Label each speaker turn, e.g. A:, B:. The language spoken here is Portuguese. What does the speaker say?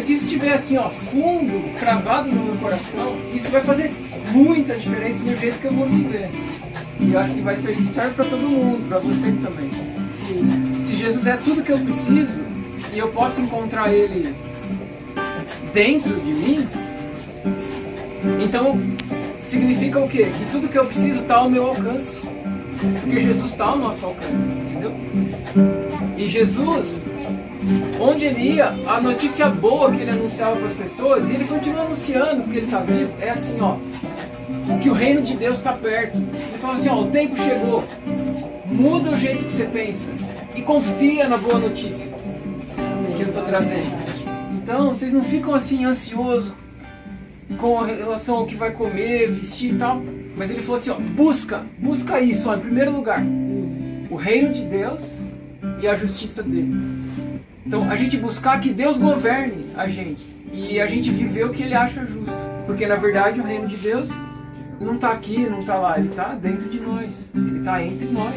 A: tiver assim, ó, fundo, cravado no meu coração, isso vai fazer muita diferença no jeito que eu vou viver. E eu acho que vai ser serve para todo mundo, para vocês também. Se Jesus é tudo que eu preciso e eu posso encontrar Ele dentro de mim, então significa o quê? Que tudo que eu preciso está ao meu alcance. Porque Jesus está ao nosso alcance, entendeu? E Jesus, onde ele ia, a notícia boa que ele anunciava para as pessoas, e ele continua anunciando porque ele está vivo, é assim, ó, que o reino de Deus está perto. Ele fala assim, ó, o tempo chegou, muda o jeito que você pensa e confia na boa notícia que eu estou trazendo. Então, vocês não ficam assim ansiosos com relação ao que vai comer, vestir e tal. Mas ele falou assim, ó, busca, busca isso, ó, em primeiro lugar. O reino de Deus e a justiça dele. Então, a gente buscar que Deus governe a gente. E a gente viver o que ele acha justo. Porque, na verdade, o reino de Deus não está aqui, não está lá. Ele está dentro de nós. Ele está entre nós.